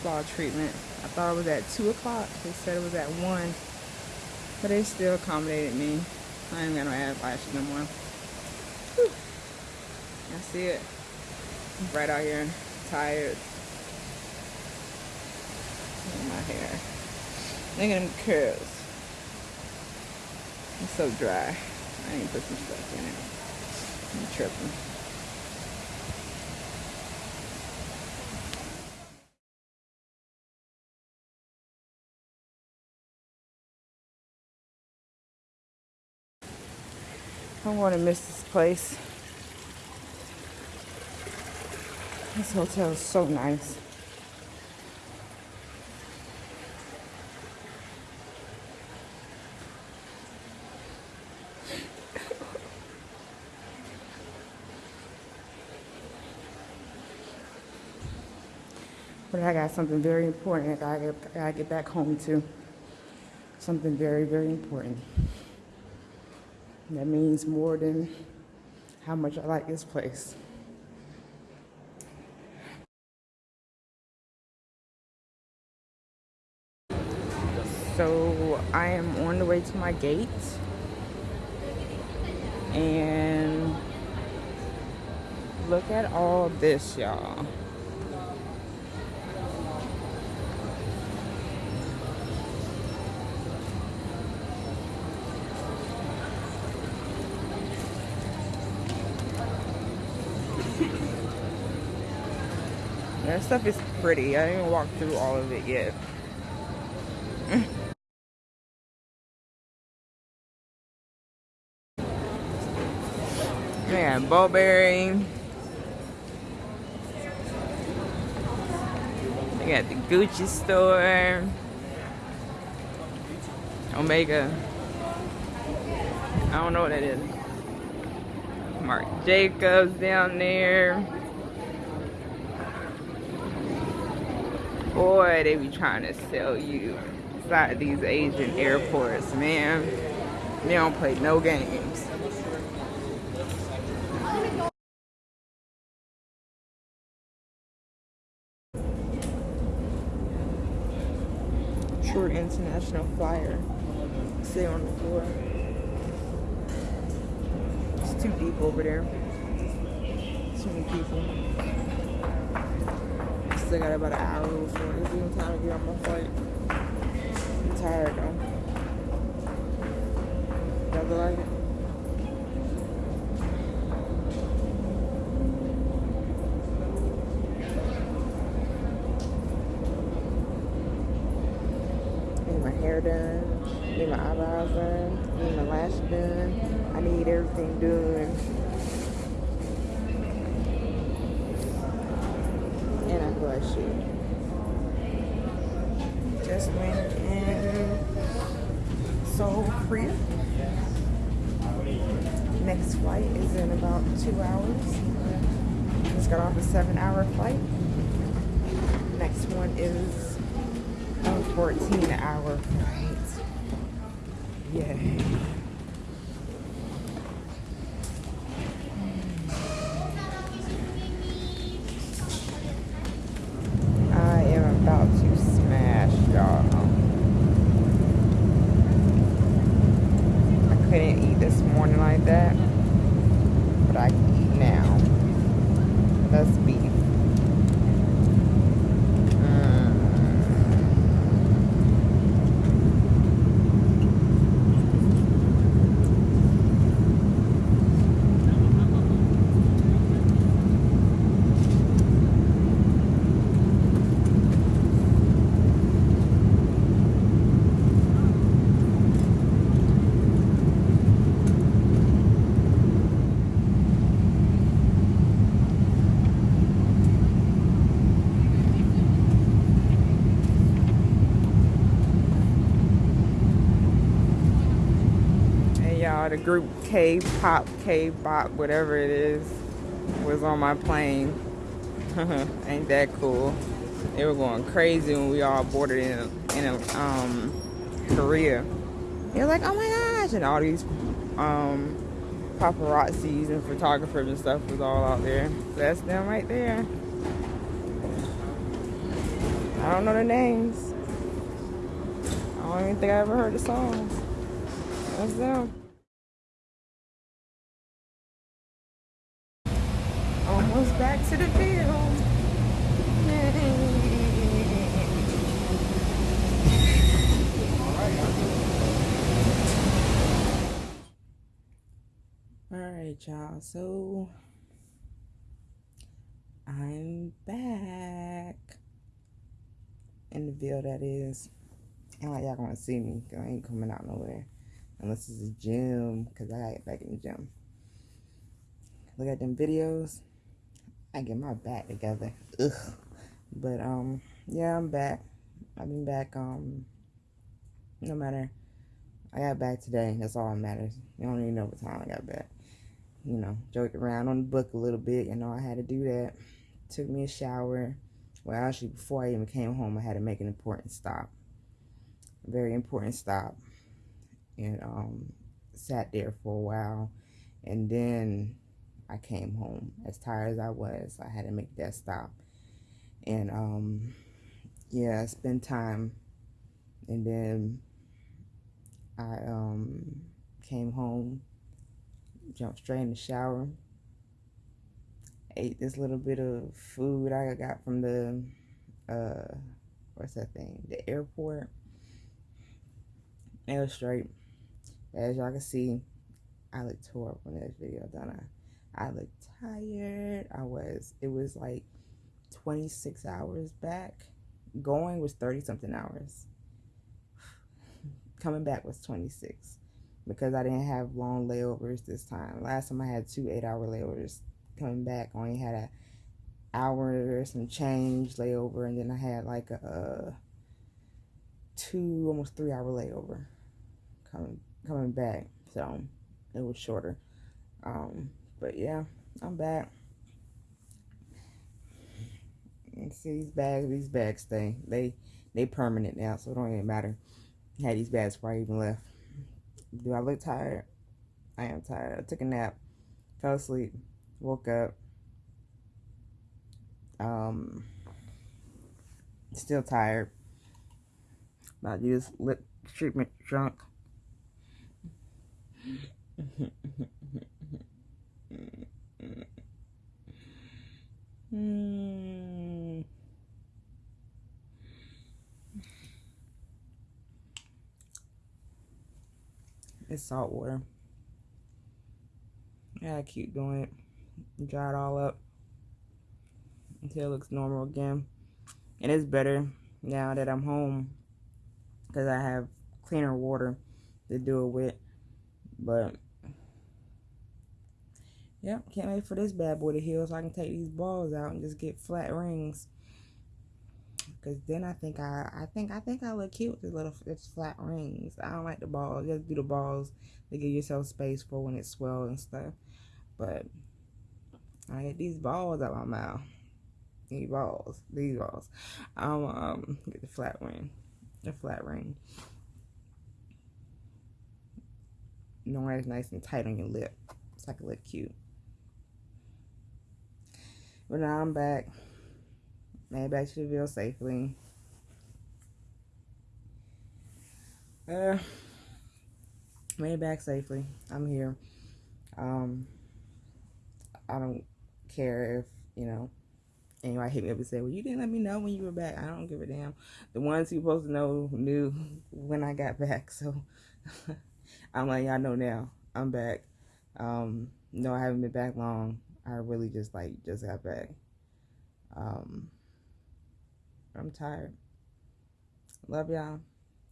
spa treatment. I thought it was at 2 o'clock. They said it was at 1. But they still accommodated me. I ain't got no eyelashes no more. Whew. I see it. I'm Right out here. Tired. Look at my hair. Look at them curls. It's so dry. I need to put some stuff in it. I'm tripping. I'm going to miss this place. This hotel is so nice. But I got something very important I gotta, I gotta get back home to. Something very, very important. That means more than how much I like this place. So I am on the way to my gate. And look at all this, y'all. That stuff is pretty. I didn't walk through all of it yet. Yeah, Burberry. They got the Gucci store. Omega. I don't know what that is. Marc Jacobs down there. Boy, they be trying to sell you inside these Asian airports, man. They don't play no games. Short international flyer. Sit on the floor. It's too deep over there. Too many people still got about an hour before it's even time to get on my flight. I'm tired though. Does it like it? Need my hair done. Need my eyebrows done. Need my lash done. I need everything done. bless you. Just went in Seoul, Korea. Next flight is in about two hours. Just got off a seven hour flight. Next one is a 14 hour flight. Yay. be. The group K-pop, K-bop, whatever it is, was on my plane. Ain't that cool? They were going crazy when we all boarded in in um, Korea. They were like, oh my gosh, and all these um, paparazzis and photographers and stuff was all out there. That's them right there. I don't know the names. I don't even think I ever heard the song. That's them. Almost back to the field. All right, y'all. So I'm back in the Ville. That is, ain't like y'all gonna see me I ain't coming out nowhere unless it's a gym because I get back in the gym. Look at them videos. I get my back together. Ugh. But um, yeah, I'm back. I've been back. Um, no matter. I got back today. That's all that matters. You don't even know what time I got back you know, joke around on the book a little bit. You know, I had to do that. Took me a shower. Well, actually, before I even came home, I had to make an important stop. A very important stop. And um, sat there for a while. And then I came home. As tired as I was, I had to make that stop. And um, yeah, spend time. And then I um, came home jumped straight in the shower. Ate this little bit of food I got from the, uh, what's that thing? The airport. It was straight. As y'all can see, I looked up on this video, don't I? I look tired. I was, it was like 26 hours back. Going was 30 something hours. Coming back was 26 because I didn't have long layovers this time. Last time I had two eight hour layovers coming back. I only had an hour or some change layover, and then I had like a, a two almost three hour layover coming coming back. So it was shorter. Um, but yeah, I'm back. And see these bags, these bags stay. They they permanent now, so it don't even matter. I had these bags before I even left. Do I look tired? I am tired. I took a nap, fell asleep, woke up. Um, still tired. To use lip treatment drunk. Hmm. It's salt water. Yeah, I keep doing it. Dry it all up until it looks normal again. And It is better now that I'm home because I have cleaner water to do it with. But yep, can't wait for this bad boy to heal so I can take these balls out and just get flat rings. Cause then I think I, I think I think I look cute with the little it's flat rings. I don't like the balls. Just do the balls to give yourself space for when it swells and stuff. But I get these balls out my mouth. These balls, these balls. I'm um get the flat ring, the flat ring. Knowing it's nice and tight on your lip, so I can look cute. But now I'm back. Made back to the safely. Uh, made back safely. I'm here. Um, I don't care if, you know, anybody hit me up and say, well, you didn't let me know when you were back. I don't give a damn. The ones who supposed to know knew when I got back. So I'm like, y'all know now. I'm back. Um, no, I haven't been back long. I really just like just got back. Um, I'm tired. Love y'all.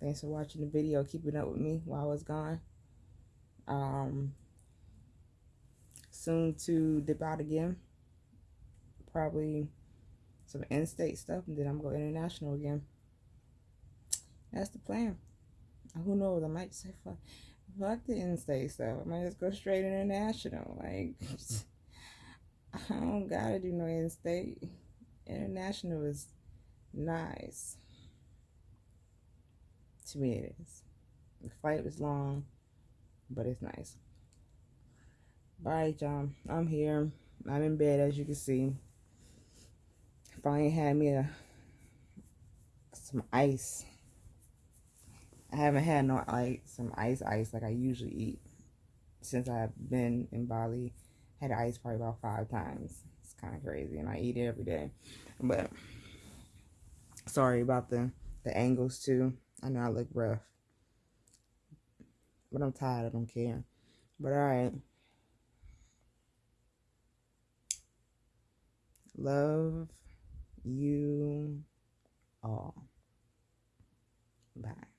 Thanks for watching the video, keeping up with me while I was gone. Um, soon to dip out again. Probably some in-state stuff, and then I'm going international again. That's the plan. Who knows? I might say fuck, fuck the in-state stuff. I might just go straight international. Like, I don't gotta do no in-state. International is nice. To me, it is. The fight was long, but it's nice. Alright, y'all. I'm here. I'm in bed, as you can see. Finally had me a some ice. I haven't had no like some ice ice like I usually eat since I've been in Bali. Had ice probably about five times. It's kind of crazy, and I eat it every day. But sorry about the the angles too. I know I look rough, but I'm tired. I don't care. But all right. Love you all. Bye.